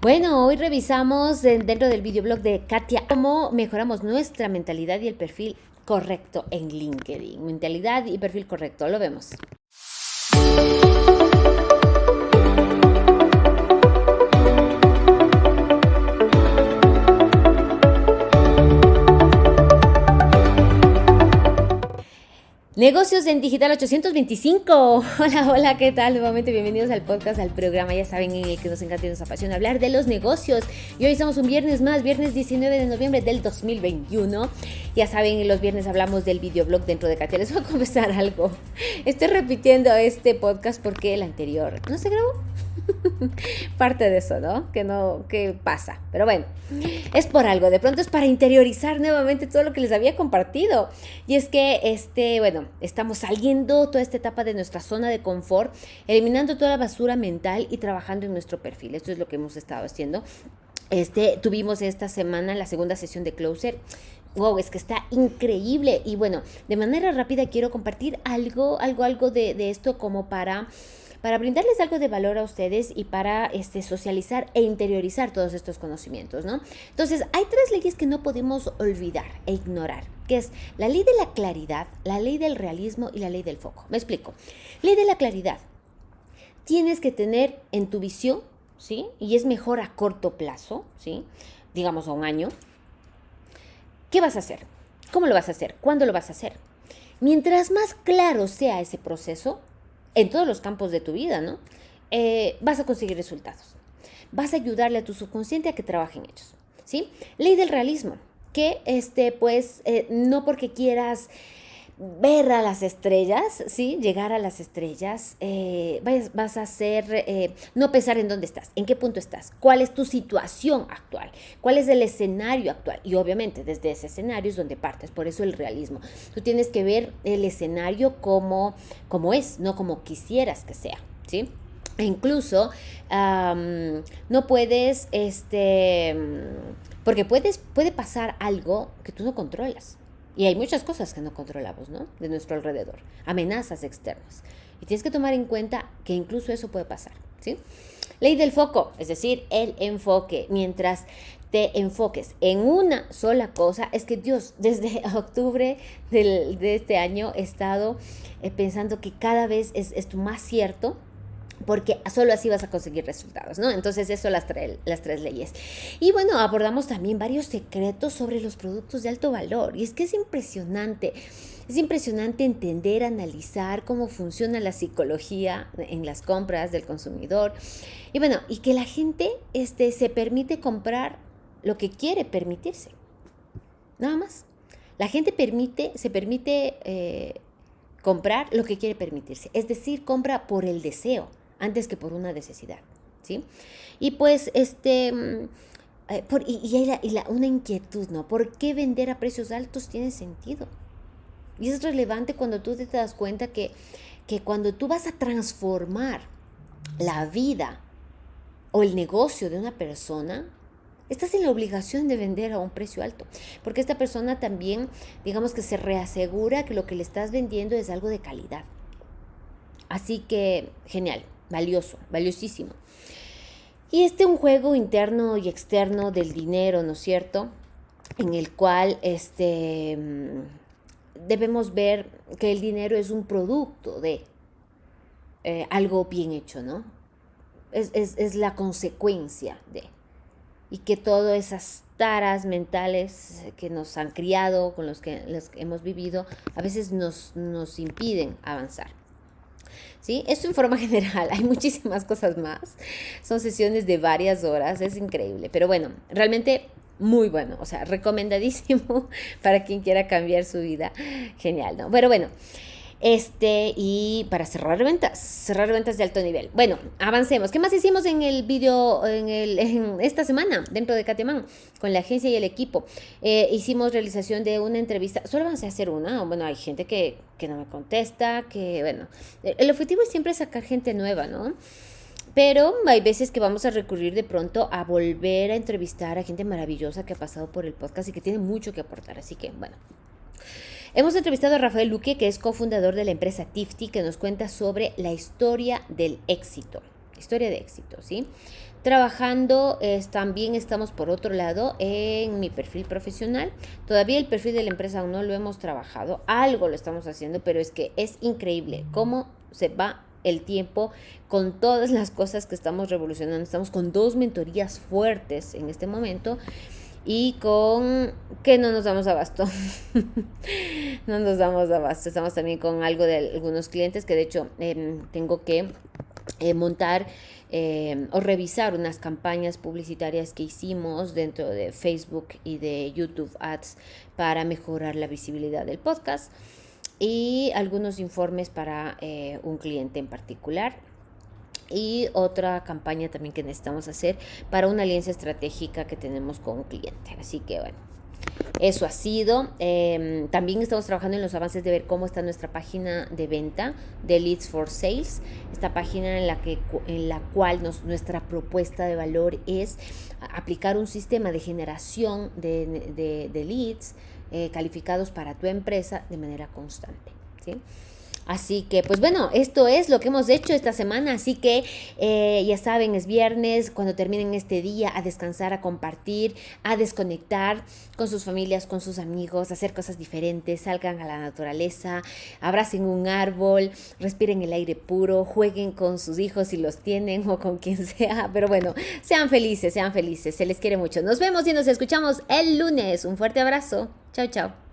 Bueno, hoy revisamos dentro del videoblog de Katia cómo mejoramos nuestra mentalidad y el perfil correcto en LinkedIn. Mentalidad y perfil correcto, lo vemos. Negocios en Digital 825. Hola, hola, ¿qué tal? Nuevamente bienvenidos al podcast, al programa. Ya saben en el que nos encanta y nos apasiona hablar de los negocios. Y hoy estamos un viernes más, viernes 19 de noviembre del 2021. Ya saben, los viernes hablamos del videoblog dentro de Katia. Les voy a confesar algo. Estoy repitiendo este podcast porque el anterior no se grabó. parte de eso, ¿no? Que no, que pasa. Pero bueno, es por algo. De pronto es para interiorizar nuevamente todo lo que les había compartido. Y es que, este, bueno, estamos saliendo toda esta etapa de nuestra zona de confort, eliminando toda la basura mental y trabajando en nuestro perfil. Esto es lo que hemos estado haciendo. Este, tuvimos esta semana la segunda sesión de Closer. Wow, es que está increíble. Y bueno, de manera rápida quiero compartir algo, algo, algo de, de esto como para para brindarles algo de valor a ustedes y para este, socializar e interiorizar todos estos conocimientos, ¿no? Entonces, hay tres leyes que no podemos olvidar e ignorar, que es la ley de la claridad, la ley del realismo y la ley del foco. Me explico. Ley de la claridad. Tienes que tener en tu visión, ¿sí? Y es mejor a corto plazo, ¿sí? Digamos a un año. ¿Qué vas a hacer? ¿Cómo lo vas a hacer? ¿Cuándo lo vas a hacer? Mientras más claro sea ese proceso, en todos los campos de tu vida, ¿no? Eh, vas a conseguir resultados. Vas a ayudarle a tu subconsciente a que trabaje en ellos, ¿sí? Ley del realismo, que este, pues, eh, no porque quieras ver a las estrellas, ¿sí? Llegar a las estrellas, eh, vas, a hacer, eh, no pensar en dónde estás, en qué punto estás, cuál es tu situación actual, cuál es el escenario actual. Y obviamente desde ese escenario es donde partes, por eso el realismo. Tú tienes que ver el escenario como, como es, no como quisieras que sea, ¿sí? E incluso no puedes, este, porque puedes, puede pasar algo que tú no controlas. Y hay muchas cosas que no controlamos, ¿no? De nuestro alrededor, amenazas externas. Y tienes que tomar en cuenta que incluso eso puede pasar, ¿sí? Ley del foco, es decir, el enfoque. Mientras te enfoques en una sola cosa, es que Dios, desde octubre de este año he estado eh, pensando que cada vez es esto más cierto porque solo así vas a conseguir resultados, ¿no? Entonces eso las, las tres leyes. Y bueno, abordamos también varios secretos sobre los productos de alto valor. Y es que es impresionante, es impresionante entender, analizar cómo funciona la psicología en las compras del consumidor. Y bueno, y que la gente este, se permite comprar lo que quiere permitirse. Nada más. La gente permite, se permite eh, comprar lo que quiere permitirse. Es decir, compra por el deseo antes que por una necesidad, ¿sí? Y pues, este, mm, eh, por, y, hay una inquietud, ¿no? ¿Por qué vender a precios altos tiene sentido? Y es relevante cuando tú te das cuenta que, que cuando tú vas a transformar la vida o el negocio de una persona, estás en la obligación de vender a un precio alto, porque esta persona también, digamos que se reasegura que lo que le estás vendiendo es algo de calidad. Así que, genial valioso, valiosísimo. Y este un juego interno y externo del dinero, ¿no es cierto? En el cual este, mm, debemos ver que el dinero es un producto de eh, algo bien hecho, ¿no? Es, la consecuencia de. Y que todas esas taras mentales que nos han criado, con los que, los que hemos vivido, a veces nos, nos impiden avanzar. ¿Sí? Esto en forma general, hay muchísimas cosas más. Son sesiones de varias horas, es increíble. Pero bueno, realmente muy bueno, o sea, recomendadísimo para quien quiera cambiar su vida. Genial, ¿no? Pero bueno. Este, y para cerrar ventas, cerrar ventas de alto nivel. Bueno, avancemos. ¿Qué más hicimos en el video, en, esta semana, dentro de Catemán, con la agencia y el equipo? Eh, hicimos realización de una entrevista, solo vamos a hacer una, bueno, hay gente que, que no me contesta, que, bueno, el objetivo es siempre sacar gente nueva, ¿no? Pero hay veces que vamos a recurrir de pronto a volver a entrevistar a gente maravillosa que ha pasado por el podcast y que tiene mucho que aportar. Así que, bueno, Hemos entrevistado a Rafael Luque, que es cofundador de la empresa Tifty, que nos cuenta sobre la historia del éxito. Historia de éxito, ¿sí? Trabajando, también estamos por otro lado en mi perfil profesional. Todavía el perfil de la empresa aún no lo hemos trabajado, algo lo estamos haciendo, pero es que es increíble cómo se va el tiempo con todas las cosas que estamos revolucionando. Estamos con dos mentorías fuertes en este momento y con que no nos damos abasto. no nos damos abasto. Estamos también con algo de algunos clientes que de hecho em, tengo que eh, montar em, o revisar unas campañas publicitarias que hicimos dentro de Facebook y de YouTube Ads para mejorar la visibilidad del podcast y algunos informes para eh, un cliente en particular y otra campaña también que necesitamos hacer para una alianza estratégica que tenemos con un cliente. Así que bueno, eso ha sido. Em, también estamos trabajando en los avances de ver cómo está nuestra página de venta de Leads for Sales. Esta página en la, que, en la cual nos, nuestra propuesta de valor es aplicar un sistema de generación de, de, leads eh, calificados para tu empresa de manera constante. ¿sí? Así que, pues bueno, esto es lo que hemos hecho esta semana. Así que eh, ya saben, es viernes, cuando terminen este día, a descansar, a compartir, a desconectar con sus familias, con sus amigos, hacer cosas diferentes, salgan a la naturaleza, abracen un árbol, respiren el aire puro, jueguen con sus hijos si los tienen o con quien sea. Pero bueno, sean felices, sean felices, se les quiere mucho. Nos vemos y nos escuchamos el lunes. Un fuerte abrazo. Chao, chao.